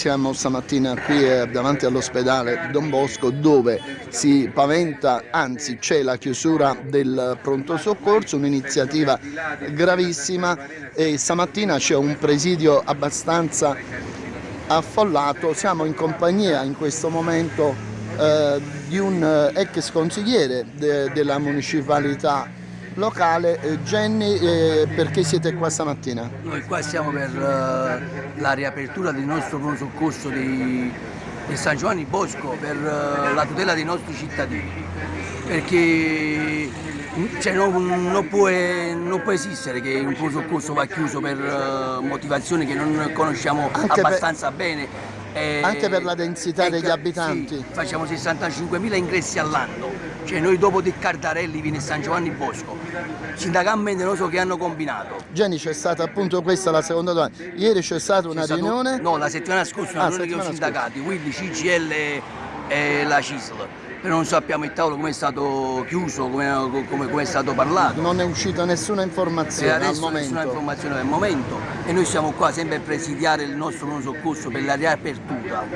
Siamo stamattina qui eh, davanti all'ospedale Don Bosco dove si paventa, anzi c'è la chiusura del pronto soccorso, un'iniziativa gravissima e stamattina c'è un presidio abbastanza affollato. Siamo in compagnia in questo momento eh, di un eh, ex consigliere de della municipalità locale. Eh, Jenny, eh, perché siete qua stamattina? Noi qua siamo per uh, la riapertura del nostro pronto soccorso di, di, San Giovanni Bosco per la tutela dei nostri cittadini. Perché cioè, non, non, può, non, può, esistere che un pronto soccorso va chiuso per motivazioni che non conosciamo Anche abbastanza per... bene eh, Anche per la densità degli abitanti? Sì, facciamo 65.000 ingressi all'anno, cioè noi dopo di Cardarelli viene San Giovanni Bosco, sindacalmente non so che hanno combinato. Jenny c'è stata appunto questa la seconda domanda, ieri c'è stata una riunione? No, la settimana scorsa una ah, riunione con i sindacati, quindi CGL e la CISL però non sappiamo il tavolo come è stato chiuso, come, come, come, è stato parlato. Non è uscita nessuna informazione al momento. nessuna informazione al momento e noi siamo qua sempre a presidiare il nostro non soccorso per la riapertura,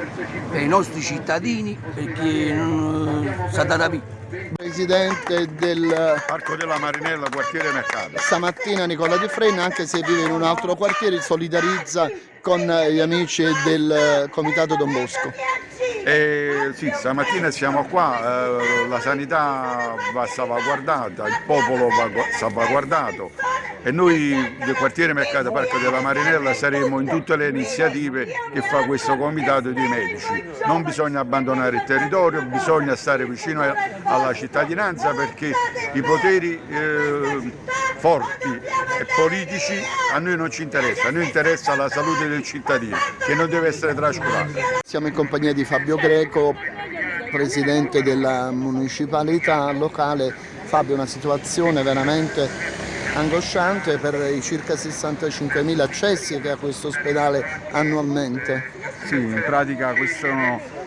per i nostri cittadini, perché non sa da rapire. Presidente del Parco della Marinella, quartiere Mercato. Stamattina Nicola Di Frenna, anche se vive in un altro quartiere, solidarizza con gli amici del Comitato Don Bosco. Eh, sì, stamattina siamo qua, eh, la sanità va salvaguardata, il popolo va salvaguardato e noi del quartiere Mercato Parco della Marinella saremo in tutte le iniziative che fa questo comitato di medici. Non bisogna abbandonare il territorio, bisogna stare vicino alla cittadinanza perché i poteri eh, forti e politici a noi non ci interessa, a noi interessa la salute del cittadino che non deve essere trascurata. Siamo in compagnia di Fabio Greco, presidente della municipalità locale. Fabio, una situazione veramente angosciante per i circa 65.000 accessi che ha questo ospedale annualmente. Sì, in pratica questo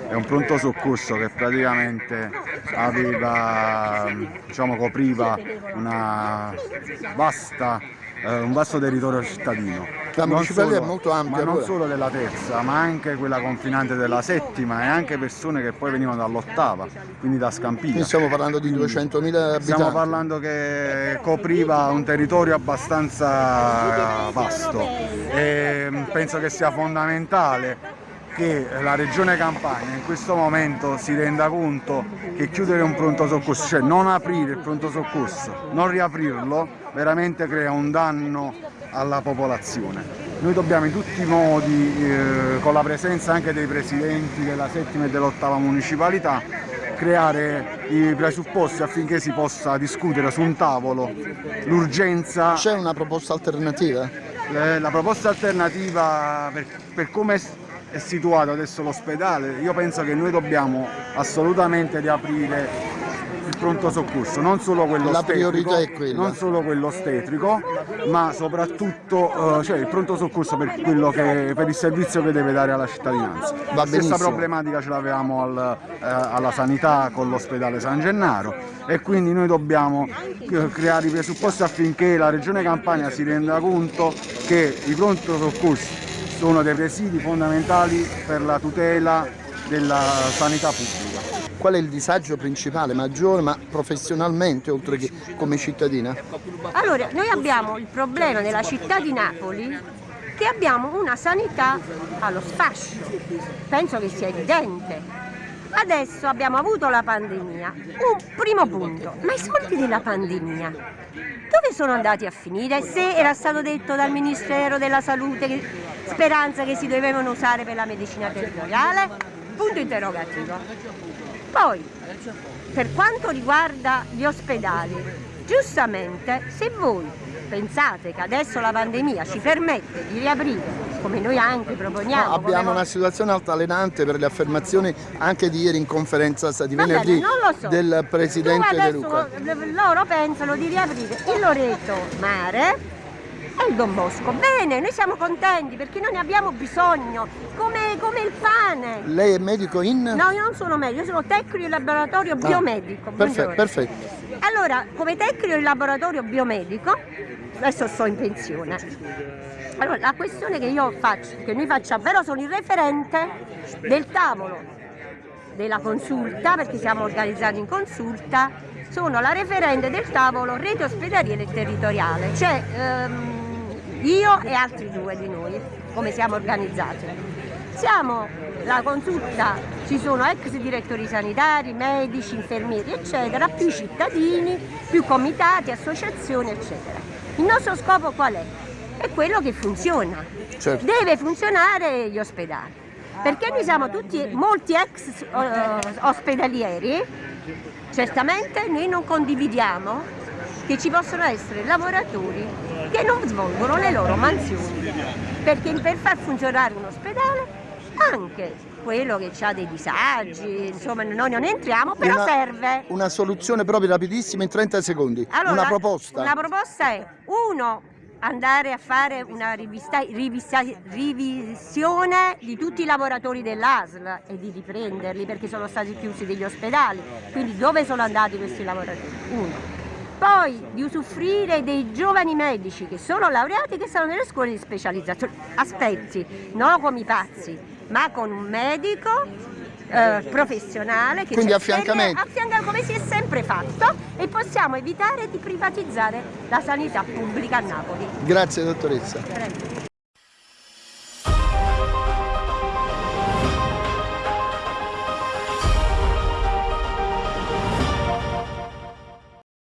è un pronto soccorso che praticamente aveva, diciamo, copriva una vasta, eh, un vasto territorio cittadino. La municipalità è molto ampia. Ma non solo della terza, ma anche quella confinante della settima e anche persone che poi venivano dall'ottava, quindi da Scampina. Quindi stiamo parlando di 200.000 abitanti. Stiamo parlando che copriva un territorio abbastanza vasto e penso che sia fondamentale che la Regione Campania in questo momento si renda conto che chiudere un pronto soccorso, cioè non aprire il pronto soccorso, non riaprirlo, veramente crea un danno alla popolazione. Noi dobbiamo in tutti i modi, eh, con la presenza anche dei presidenti della settima e dell'ottava municipalità, creare i presupposti affinché si possa discutere su un tavolo l'urgenza. C'è una proposta alternativa? Eh, la proposta alternativa per, per come è situato adesso l'ospedale, io penso che noi dobbiamo assolutamente riaprire il pronto soccorso, non solo quello, quella. non solo quello ostetrico, ma soprattutto uh, cioè il pronto soccorso per, che, per, il servizio che deve dare alla cittadinanza. Va La stessa problematica ce l'avevamo al, uh, alla sanità con l'ospedale San Gennaro e quindi noi dobbiamo creare i presupposti affinché la Regione Campania si renda conto che i pronto soccorsi sono dei presidi fondamentali per la tutela della sanità pubblica. Qual è il disagio principale, maggiore, ma professionalmente oltre che come cittadina? Allora, noi abbiamo il problema nella città di Napoli che abbiamo una sanità allo sfascio, penso che sia evidente. Adesso abbiamo avuto la pandemia, un primo punto, ma i soldi della pandemia dove sono andati a finire? Se era stato detto dal Ministero della Salute speranza che si dovevano usare per la medicina territoriale? Punto interrogativo. Poi, per quanto riguarda gli ospedali, giustamente se voi pensate che adesso la pandemia ci permette di riaprire come noi anche proponiamo. No, abbiamo una situazione altalenante per le affermazioni anche di ieri in conferenza di venerdì so. del Presidente De Luca. Loro pensano di riaprire il Loreto Mare e il Don Bosco. Bene, noi siamo contenti perché noi ne abbiamo bisogno, come, come il pane. Lei è medico in? No, io non sono medico, io sono tecnico in laboratorio ah, biomedico. Perfetto, perfetto. Allora, come tecnico in laboratorio biomedico, adesso sto in pensione Allora, la questione che io faccio, che noi facciamo, però sono il referente del tavolo della consulta, perché siamo organizzati in consulta, sono la referente del tavolo rete ospedaliera e territoriale, cioè ehm, io e altri due di noi, come siamo organizzati. Siamo la consulta, ci sono ex direttori sanitari, medici, infermieri, eccetera, più cittadini, più comitati, associazioni, eccetera. Il nostro scopo qual è? È quello che funziona. Certo. Deve funzionare gli ospedali. Perché noi siamo tutti, molti ex eh, ospedalieri, certamente noi non condividiamo che ci possono essere lavoratori che non svolgono le loro mansioni. Perché per far funzionare un ospedale anche quello che ha dei disagi, insomma noi non entriamo, però Una- serve. Una soluzione proprio rapidissima in 30 secondi. Allora, una proposta. Una proposta è, uno, andare a fare una rivista- rivista- revisione di tutti i lavoratori dell'ASL e di riprenderli perché sono stati chiusi degli ospedali, quindi dove sono andati questi lavoratori? Uno. Poi di usufruire dei giovani medici che sono laureati che sono nelle scuole di specializzazione. Aspetti, non come i pazzi, ma con un medico eh, professionale che Quindi affiancamento. affianca come si è sempre fatto e possiamo evitare di privatizzare la sanità pubblica a Napoli. Grazie dottoressa. Prego.